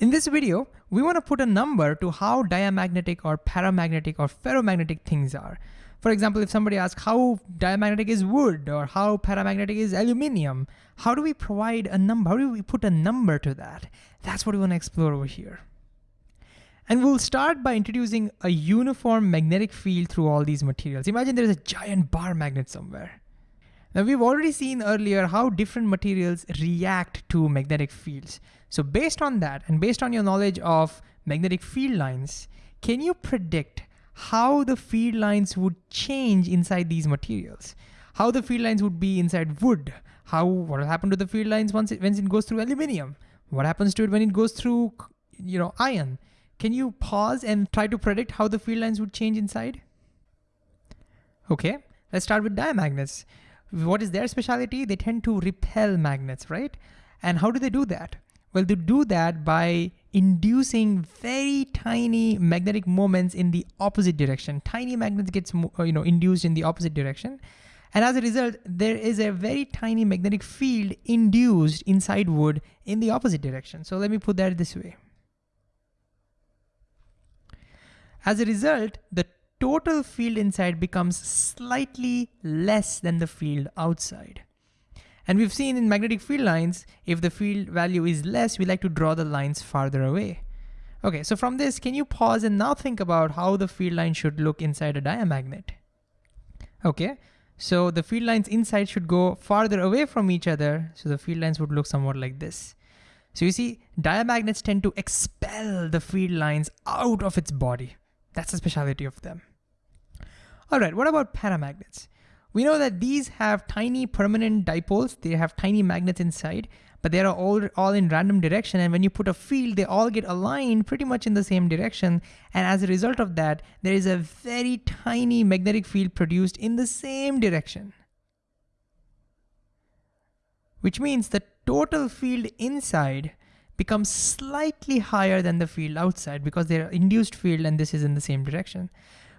In this video, we want to put a number to how diamagnetic or paramagnetic or ferromagnetic things are. For example, if somebody asks how diamagnetic is wood or how paramagnetic is aluminum, how do we provide a number? How do we put a number to that? That's what we want to explore over here. And we'll start by introducing a uniform magnetic field through all these materials. Imagine there's a giant bar magnet somewhere. Now we've already seen earlier how different materials react to magnetic fields. So based on that, and based on your knowledge of magnetic field lines, can you predict how the field lines would change inside these materials? How the field lines would be inside wood? How, what will happen to the field lines once it, once it goes through aluminum? What happens to it when it goes through, you know, iron? Can you pause and try to predict how the field lines would change inside? Okay, let's start with diamagnets. What is their specialty? They tend to repel magnets, right? And how do they do that? Well, they do that by inducing very tiny magnetic moments in the opposite direction. Tiny magnets gets uh, you know induced in the opposite direction. And as a result, there is a very tiny magnetic field induced inside wood in the opposite direction. So let me put that this way. As a result, the total field inside becomes slightly less than the field outside. And we've seen in magnetic field lines, if the field value is less, we like to draw the lines farther away. Okay, so from this, can you pause and now think about how the field line should look inside a diamagnet? Okay, so the field lines inside should go farther away from each other, so the field lines would look somewhat like this. So you see, diamagnets tend to expel the field lines out of its body. That's the specialty of them. All right, what about paramagnets? We know that these have tiny permanent dipoles. They have tiny magnets inside, but they are all, all in random direction. And when you put a field, they all get aligned pretty much in the same direction. And as a result of that, there is a very tiny magnetic field produced in the same direction. Which means the total field inside becomes slightly higher than the field outside because they're induced field and this is in the same direction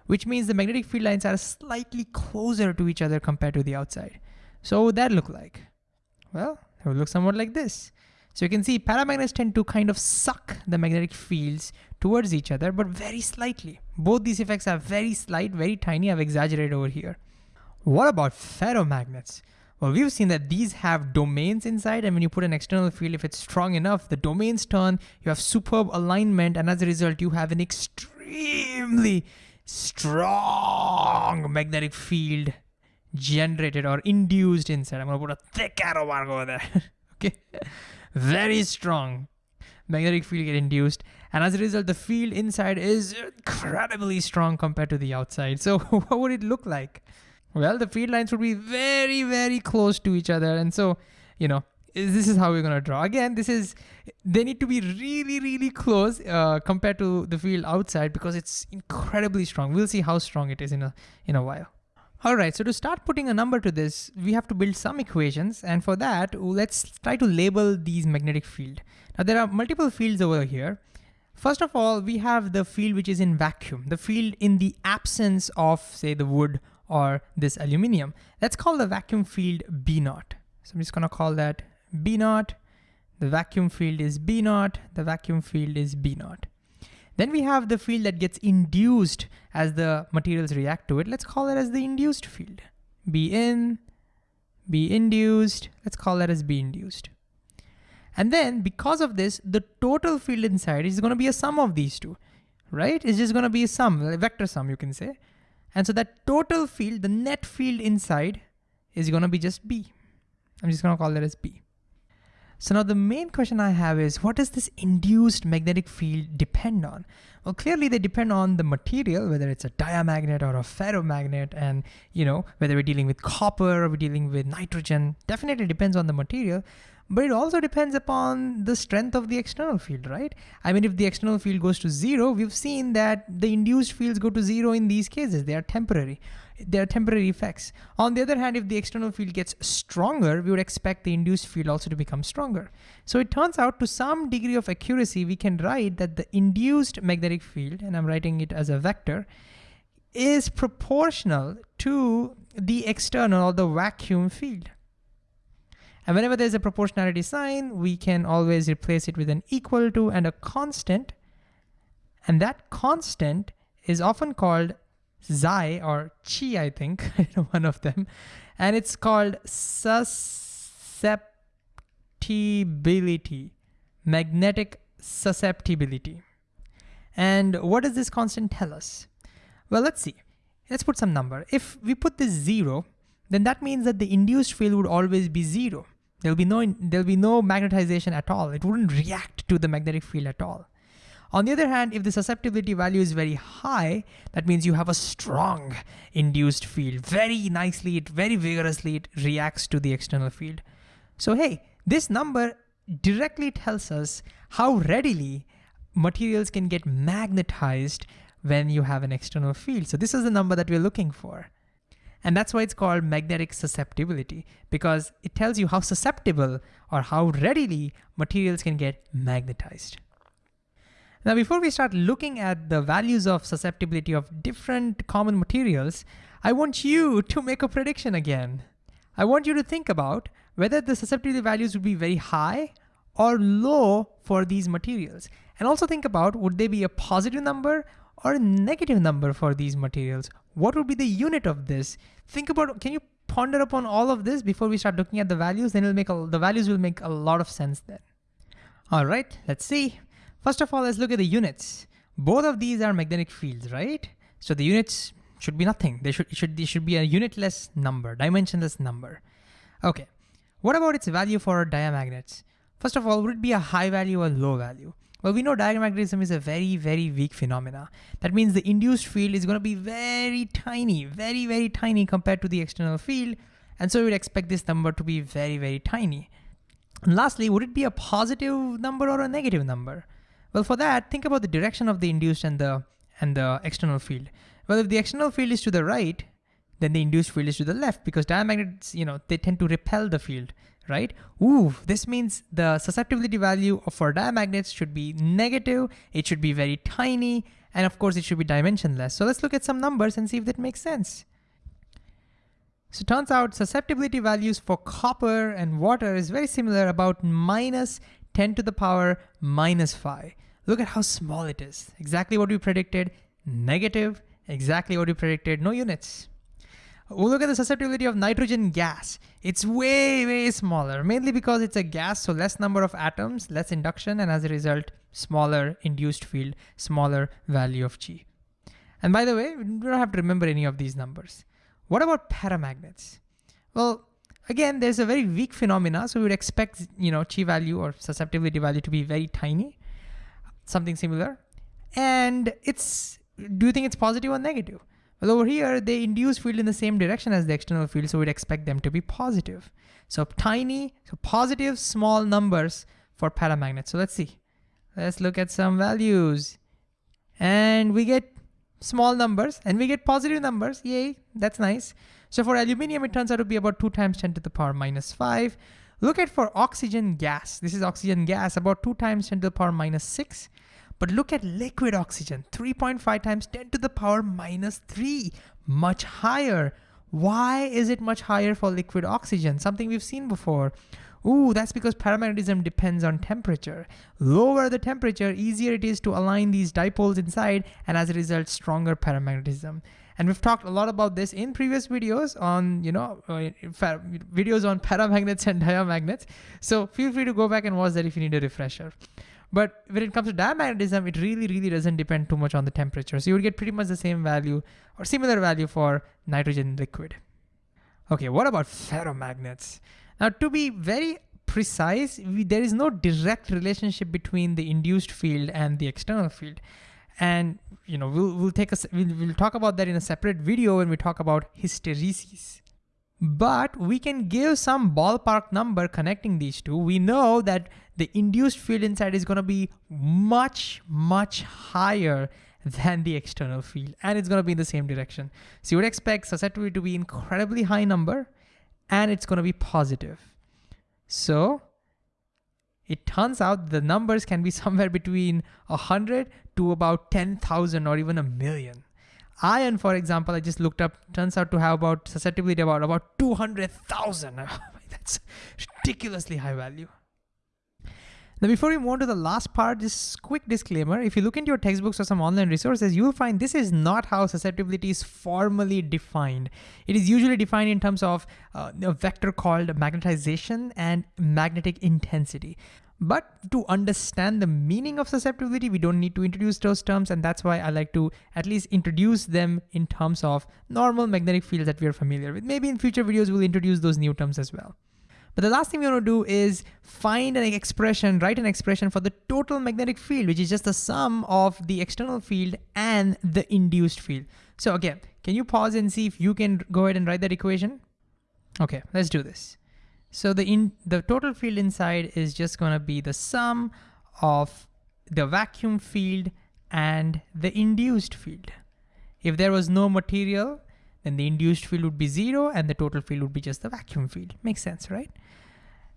which means the magnetic field lines are slightly closer to each other compared to the outside. So what would that look like? Well, it would look somewhat like this. So you can see paramagnets tend to kind of suck the magnetic fields towards each other, but very slightly. Both these effects are very slight, very tiny. I've exaggerated over here. What about ferromagnets? Well, we've seen that these have domains inside, and when you put an external field, if it's strong enough, the domains turn, you have superb alignment, and as a result, you have an extremely strong magnetic field generated or induced inside. I'm gonna put a thick arrow mark over there. okay, very strong magnetic field get induced, and as a result, the field inside is incredibly strong compared to the outside. So what would it look like? Well, the field lines would be very, very close to each other, and so you know this is how we're going to draw. Again, this is, they need to be really, really close uh, compared to the field outside because it's incredibly strong. We'll see how strong it is in a, in a while. All right, so to start putting a number to this, we have to build some equations. And for that, let's try to label these magnetic field. Now there are multiple fields over here. First of all, we have the field which is in vacuum, the field in the absence of say the wood or this aluminum. Let's call the vacuum field B naught. So I'm just gonna call that B naught, the vacuum field is B naught, the vacuum field is B naught. Then we have the field that gets induced as the materials react to it. Let's call that as the induced field. B in, B induced, let's call that as B induced. And then because of this, the total field inside is gonna be a sum of these two, right? It's just gonna be a sum, a vector sum you can say. And so that total field, the net field inside is gonna be just B. I'm just gonna call that as B. So now the main question I have is what does this induced magnetic field depend on? Well, clearly they depend on the material, whether it's a diamagnet or a ferromagnet and you know, whether we're dealing with copper or we're dealing with nitrogen, definitely depends on the material, but it also depends upon the strength of the external field, right? I mean, if the external field goes to zero, we've seen that the induced fields go to zero in these cases, they are temporary they are temporary effects. On the other hand, if the external field gets stronger, we would expect the induced field also to become stronger. So it turns out to some degree of accuracy, we can write that the induced magnetic field, and I'm writing it as a vector, is proportional to the external or the vacuum field. And whenever there's a proportionality sign, we can always replace it with an equal to and a constant. And that constant is often called xi or chi, I think, one of them. And it's called susceptibility, magnetic susceptibility. And what does this constant tell us? Well, let's see. Let's put some number. If we put this zero, then that means that the induced field would always be zero. There'll be no there'll be no magnetization at all. It wouldn't react to the magnetic field at all. On the other hand, if the susceptibility value is very high, that means you have a strong induced field. Very nicely, it very vigorously it reacts to the external field. So hey, this number directly tells us how readily materials can get magnetized when you have an external field. So this is the number that we're looking for. And that's why it's called magnetic susceptibility because it tells you how susceptible or how readily materials can get magnetized. Now, before we start looking at the values of susceptibility of different common materials, I want you to make a prediction again. I want you to think about whether the susceptibility values would be very high or low for these materials. And also think about, would they be a positive number or a negative number for these materials? What would be the unit of this? Think about, can you ponder upon all of this before we start looking at the values? Then it'll make a, the values will make a lot of sense then. All right, let's see. First of all, let's look at the units. Both of these are magnetic fields, right? So the units should be nothing. They should, should, they should be a unitless number, dimensionless number. Okay, what about its value for diamagnets? First of all, would it be a high value or low value? Well, we know diamagnetism is a very, very weak phenomena. That means the induced field is gonna be very tiny, very, very tiny compared to the external field. And so we'd expect this number to be very, very tiny. And lastly, would it be a positive number or a negative number? Well, for that, think about the direction of the induced and the, and the external field. Well, if the external field is to the right, then the induced field is to the left because diamagnets, you know, they tend to repel the field right? Ooh, this means the susceptibility value for diamagnets should be negative, it should be very tiny, and of course it should be dimensionless. So let's look at some numbers and see if that makes sense. So turns out susceptibility values for copper and water is very similar, about minus 10 to the power minus 5. Look at how small it is. Exactly what we predicted, negative, exactly what we predicted, no units. Look at the susceptibility of nitrogen gas. It's way, way smaller, mainly because it's a gas, so less number of atoms, less induction, and as a result, smaller induced field, smaller value of G. And by the way, we don't have to remember any of these numbers. What about paramagnets? Well, again, there's a very weak phenomena, so we would expect, you know, chi value or susceptibility value to be very tiny, something similar. And it's, do you think it's positive or negative? Well, over here, they induce field in the same direction as the external field, so we'd expect them to be positive. So tiny, so positive small numbers for paramagnets. So let's see. Let's look at some values. And we get small numbers and we get positive numbers. Yay, that's nice. So for aluminum, it turns out to be about two times 10 to the power minus five. Look at for oxygen gas. This is oxygen gas, about two times 10 to the power minus six. But look at liquid oxygen, 3.5 times 10 to the power minus 3, much higher. Why is it much higher for liquid oxygen? Something we've seen before. Ooh, that's because paramagnetism depends on temperature. Lower the temperature, easier it is to align these dipoles inside, and as a result, stronger paramagnetism. And we've talked a lot about this in previous videos on, you know, uh, videos on paramagnets and diamagnets. So feel free to go back and watch that if you need a refresher. But when it comes to diamagnetism, it really, really doesn't depend too much on the temperature. So you would get pretty much the same value or similar value for nitrogen liquid. Okay, what about ferromagnets? Now to be very precise, we, there is no direct relationship between the induced field and the external field. And you know, we'll, we'll take a, we'll, we'll talk about that in a separate video when we talk about hysteresis. But we can give some ballpark number connecting these two. We know that the induced field inside is gonna be much, much higher than the external field, and it's gonna be in the same direction. So you would expect susceptibility to be incredibly high number, and it's gonna be positive. So it turns out the numbers can be somewhere between 100 to about 10,000 or even a million. Iron, for example, I just looked up, turns out to have about susceptibility about, about 200,000. That's ridiculously high value. Now, before we move on to the last part, just quick disclaimer. If you look into your textbooks or some online resources, you'll find this is not how susceptibility is formally defined. It is usually defined in terms of uh, a vector called magnetization and magnetic intensity. But to understand the meaning of susceptibility, we don't need to introduce those terms. And that's why I like to at least introduce them in terms of normal magnetic fields that we are familiar with. Maybe in future videos, we'll introduce those new terms as well. But the last thing we want to do is find an expression, write an expression for the total magnetic field, which is just the sum of the external field and the induced field. So again, can you pause and see if you can go ahead and write that equation? Okay, let's do this. So the in the total field inside is just gonna be the sum of the vacuum field and the induced field. If there was no material, then the induced field would be zero and the total field would be just the vacuum field. Makes sense, right?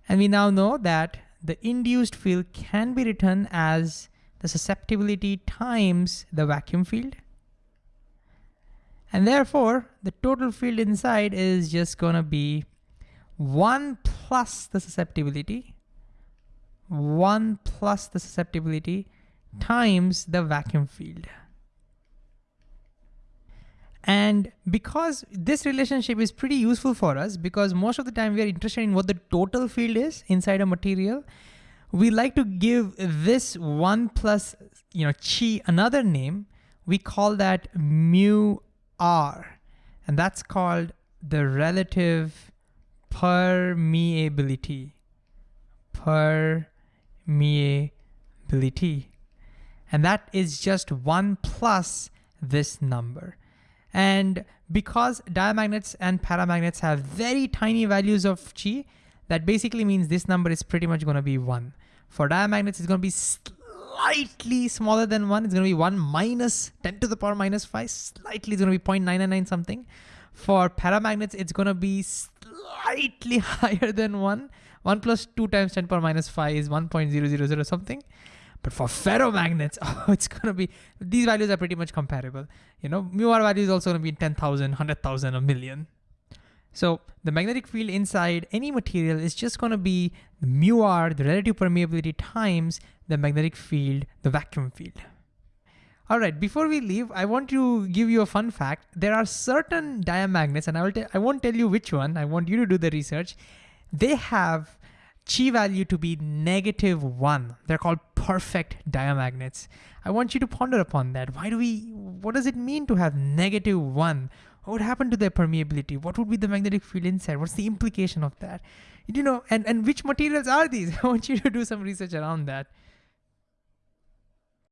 And we now know that the induced field can be written as the susceptibility times the vacuum field. And therefore, the total field inside is just gonna be one plus the susceptibility, one plus the susceptibility times the vacuum field. And because this relationship is pretty useful for us because most of the time we are interested in what the total field is inside a material, we like to give this one plus, you know, chi another name. We call that mu r, and that's called the relative permeability. Permeability. And that is just one plus this number. And because diamagnets and paramagnets have very tiny values of chi, that basically means this number is pretty much gonna be one. For diamagnets, it's gonna be slightly smaller than one. It's gonna be one minus 10 to the power minus five, slightly, it's gonna be 0.999 something. For paramagnets, it's gonna be slightly higher than one. One plus two times 10 power minus five is 1.000 something. But for ferromagnets, oh, it's gonna be, these values are pretty much comparable. You know, mu r value is also gonna be 10,000, 100,000, a million. So the magnetic field inside any material is just gonna be mu r, the relative permeability times the magnetic field, the vacuum field. All right, before we leave, I want to give you a fun fact. There are certain diamagnets, and I will I won't tell you which one. I want you to do the research. They have chi value to be negative one. They're called perfect diamagnets. I want you to ponder upon that. Why do we, what does it mean to have negative one? What would happen to their permeability? What would be the magnetic field inside? What's the implication of that? You know, and, and which materials are these? I want you to do some research around that.